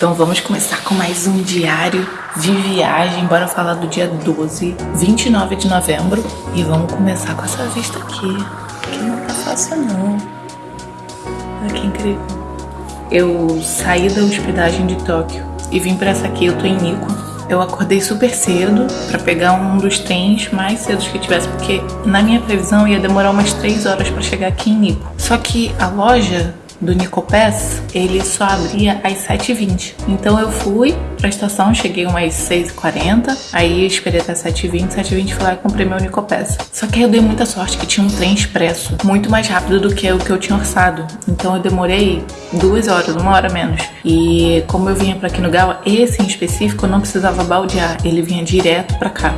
Então vamos começar com mais um diário de viagem. Bora falar do dia 12, 29 de novembro. E vamos começar com essa vista aqui, que não tá fácil não. Olha que incrível. Eu saí da hospedagem de Tóquio e vim para essa aqui, eu tô em Nikko. Eu acordei super cedo para pegar um dos trens mais cedos que tivesse, porque na minha previsão ia demorar umas 3 horas para chegar aqui em Nikko. Só que a loja do Nicopés, ele só abria às 7h20. Então eu fui pra estação, cheguei umas 6h40, aí esperei até 7h20, 7h20 fui lá e comprei meu Nicopés. Só que aí eu dei muita sorte que tinha um trem expresso, muito mais rápido do que o que eu tinha orçado. Então eu demorei duas horas, uma hora menos. E como eu vinha pra aqui no Gala, esse em específico eu não precisava baldear, ele vinha direto pra cá.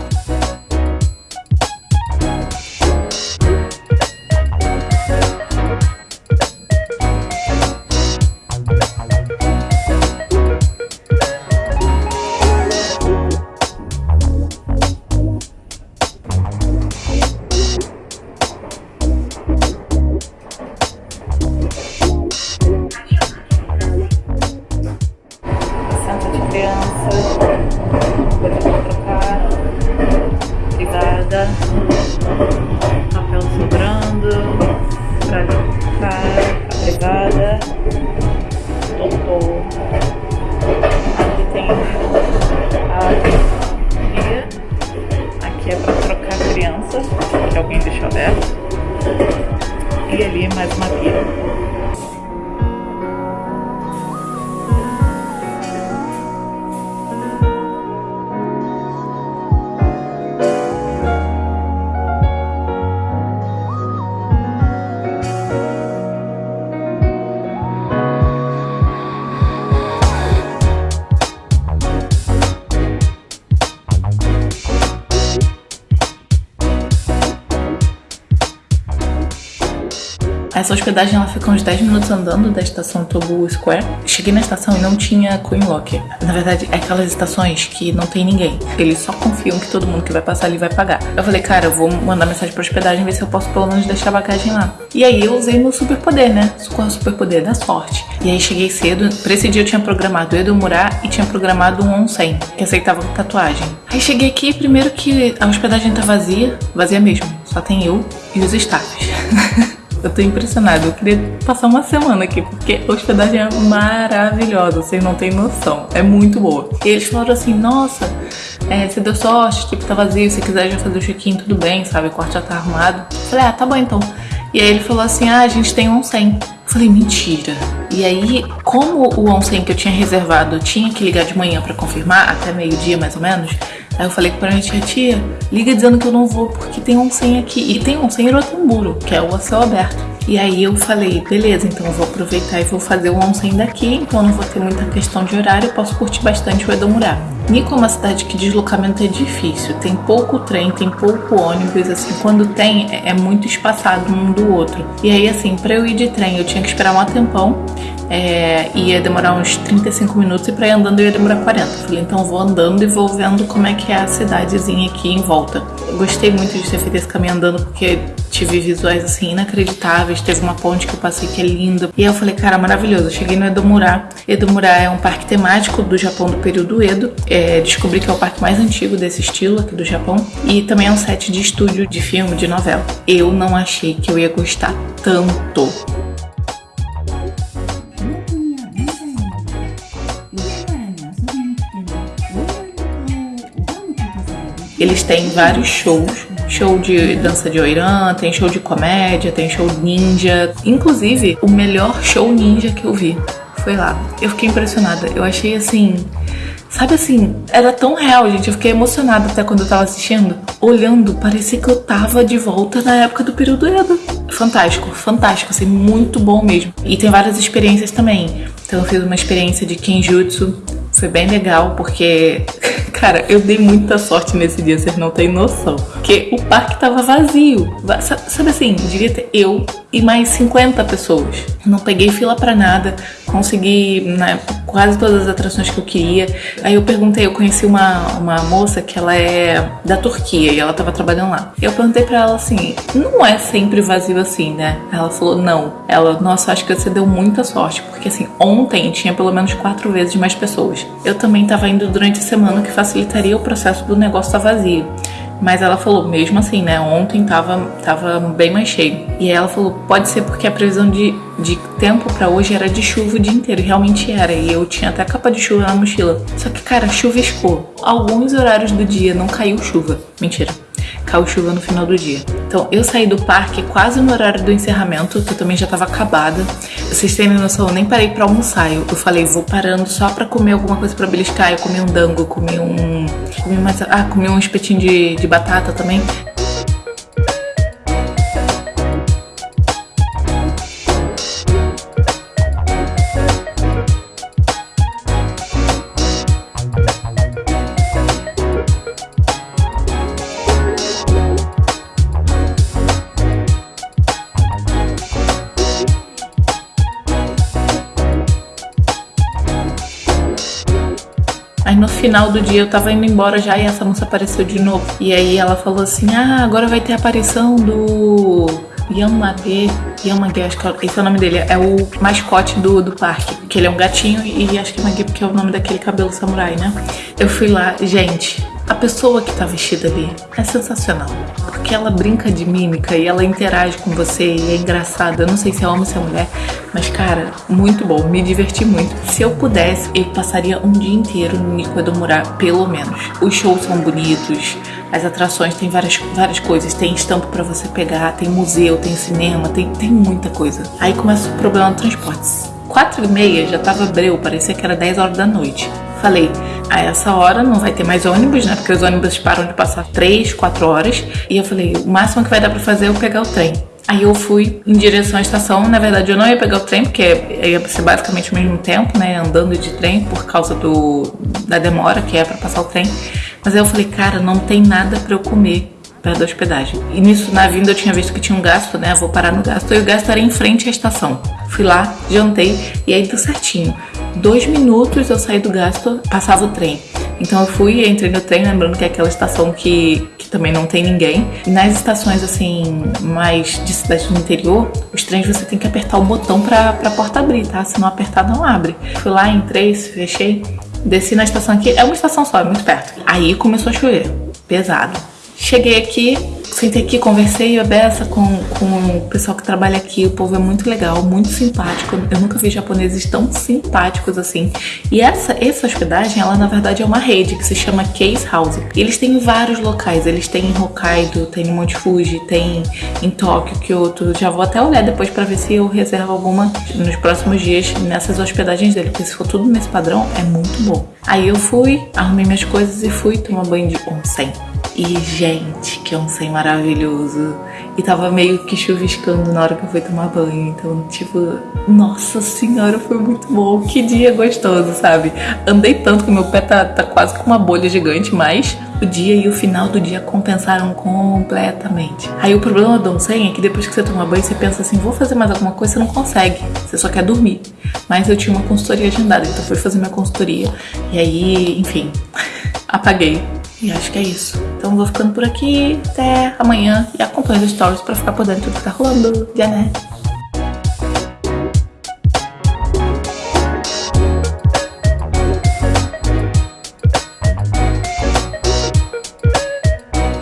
E ali mais uma. Essa hospedagem ela fica uns 10 minutos andando da estação Tobu Square. Cheguei na estação e não tinha Coin Locker. Na verdade, é aquelas estações que não tem ninguém. Eles só confiam que todo mundo que vai passar ali vai pagar. Eu falei, cara, eu vou mandar mensagem pra hospedagem ver se eu posso pelo menos deixar a bagagem lá. E aí eu usei meu superpoder, né? Qual é o superpoder? Da sorte. E aí cheguei cedo. Pra esse dia eu tinha programado Edo Murá e tinha programado um onsen, que aceitava tatuagem. Aí cheguei aqui, primeiro que a hospedagem tá vazia. Vazia mesmo. Só tem eu e os staffs. Eu tô impressionada. Eu queria passar uma semana aqui, porque a hospedagem é maravilhosa, vocês não têm noção. É muito boa. E eles falaram assim, nossa, é, você deu sorte, tipo, tá vazio, se quiser já fazer o check-in, tudo bem, sabe? O quarto já tá arrumado. Eu falei, ah, tá bom então. E aí ele falou assim, ah, a gente tem um 100. Eu falei, mentira. E aí, como o onsen que eu tinha reservado tinha que ligar de manhã para confirmar, até meio-dia mais ou menos, aí eu falei pra minha tia, tia, liga dizendo que eu não vou porque tem onsen aqui. E tem onsen em Rotamburo, que é o céu aberto. E aí eu falei, beleza, então eu vou aproveitar e vou fazer o onsen daqui, então não vou ter muita questão de horário, posso curtir bastante o Edomurá. Nico é uma cidade que deslocamento é difícil, tem pouco trem, tem pouco ônibus, assim, quando tem é, é muito espaçado um do outro. E aí assim, para eu ir de trem eu tinha que esperar um tempão, é, ia demorar uns 35 minutos e para ir andando ia demorar 40. Falei, então vou andando e vou vendo como é que é a cidadezinha aqui em volta. Eu gostei muito de ter feito esse caminho andando porque tive visuais assim inacreditáveis. Teve uma ponte que eu passei que é linda. E aí eu falei, cara, maravilhoso. Eu cheguei no Edomurá. Edomurá é um parque temático do Japão do período Edo. É, descobri que é o parque mais antigo desse estilo aqui do Japão. E também é um set de estúdio de filme, de novela. Eu não achei que eu ia gostar tanto. Eles têm vários shows. Show de dança de oirã, tem show de comédia, tem show ninja. Inclusive, o melhor show ninja que eu vi foi lá. Eu fiquei impressionada. Eu achei assim. Sabe assim, era tão real, gente. Eu fiquei emocionada até quando eu tava assistindo. Olhando, parecia que eu tava de volta na época do período Edo. Fantástico, fantástico, assim, muito bom mesmo. E tem várias experiências também. Então eu fiz uma experiência de Kenjutsu, foi bem legal, porque Cara, eu dei muita sorte nesse dia, vocês não têm noção. Porque o parque tava vazio. Sabe assim, devia ter eu, e mais 50 pessoas. Não peguei fila para nada, consegui né, quase todas as atrações que eu queria. Aí eu perguntei, eu conheci uma, uma moça que ela é da Turquia e ela tava trabalhando lá. Eu perguntei para ela assim: não é sempre vazio assim, né? Ela falou: não. Ela, nossa, acho que você deu muita sorte, porque assim, ontem tinha pelo menos quatro vezes mais pessoas. Eu também tava indo durante a semana, que facilitaria o processo do negócio estar tá vazio. Mas ela falou, mesmo assim, né? Ontem tava, tava bem mais cheio. E aí ela falou, pode ser porque a previsão de, de tempo para hoje era de chuva o dia inteiro. Realmente era. E eu tinha até capa de chuva na mochila. Só que, cara, chuviscou. Alguns horários do dia não caiu chuva. Mentira caiu chuva no final do dia. Então eu saí do parque quase no horário do encerramento, que eu também já tava acabada. Vocês terem noção, eu nem parei pra almoçar. Eu, eu falei, vou parando só pra comer alguma coisa pra beliscar. Eu comi um dango, comi um. Comi mais. Ah, comi um espetinho de, de batata também. Final do dia eu tava indo embora já e essa moça apareceu de novo. E aí ela falou assim: Ah, agora vai ter a aparição do Yamage. Yamage, acho que esse é o nome dele. É o mascote do, do parque. Que ele é um gatinho e acho que é Mage porque é o nome daquele cabelo samurai, né? Eu fui lá, gente. A pessoa que tá vestida ali é sensacional. Porque ela brinca de mímica e ela interage com você e é engraçada. Eu não sei se é homem ou se é mulher, mas cara, muito bom. Me diverti muito. Se eu pudesse, eu passaria um dia inteiro no Nico Edomura, pelo menos. Os shows são bonitos, as atrações tem várias, várias coisas. Tem estampo para você pegar, tem museu, tem cinema, tem, tem muita coisa. Aí começa o problema do transporte. Quatro e meia já tava breu, parecia que era 10 horas da noite. Falei, a essa hora não vai ter mais ônibus, né? Porque os ônibus param de passar 3, 4 horas. E eu falei, o máximo que vai dar pra fazer é eu pegar o trem. Aí eu fui em direção à estação. Na verdade, eu não ia pegar o trem, porque ia ser basicamente o mesmo tempo, né? Andando de trem por causa do, da demora que é para passar o trem. Mas aí eu falei, cara, não tem nada para eu comer perto da hospedagem. E nisso, na vinda, eu tinha visto que tinha um gasto, né? Vou parar no gasto. E o gasto era em frente à estação. Fui lá, jantei e aí deu certinho dois minutos eu saí do gasto, passava o trem. Então eu fui, entrei no trem, lembrando que é aquela estação que, que também não tem ninguém. E nas estações assim, mais de cidade do interior, os trens você tem que apertar o botão pra, pra porta abrir, tá? Se não apertar, não abre. Fui lá, entrei, fechei, desci na estação aqui, é uma estação só, é muito perto. Aí começou a chover, pesado. Cheguei aqui, sentei aqui, conversei a beça com, com o pessoal que trabalha aqui. O povo é muito legal, muito simpático. Eu nunca vi japoneses tão simpáticos assim. E essa, essa hospedagem, ela na verdade é uma rede que se chama Case House. Eles têm vários locais. Eles têm em Hokkaido, tem em Monte Fuji, tem em Tóquio, Kyoto. Já vou até olhar depois para ver se eu reservo alguma nos próximos dias nessas hospedagens dele. Porque se for tudo nesse padrão, é muito bom. Aí eu fui, arrumei minhas coisas e fui tomar banho de onsen. E, gente, que onsen maravilhoso. E tava meio que chuviscando na hora que eu fui tomar banho. Então, tipo, nossa senhora, foi muito bom. Que dia gostoso, sabe? Andei tanto que meu pé tá, tá quase com uma bolha gigante, mas o dia e o final do dia compensaram completamente. Aí o problema do onsen é que depois que você toma banho, você pensa assim, vou fazer mais alguma coisa, você não consegue. Você só quer dormir. Mas eu tinha uma consultoria agendada, então fui fazer minha consultoria. E aí, enfim, apaguei e acho que é isso. Então vou ficando por aqui. Até amanhã. E acompanhe os stories pra ficar por dentro do que tá rolando. Já né?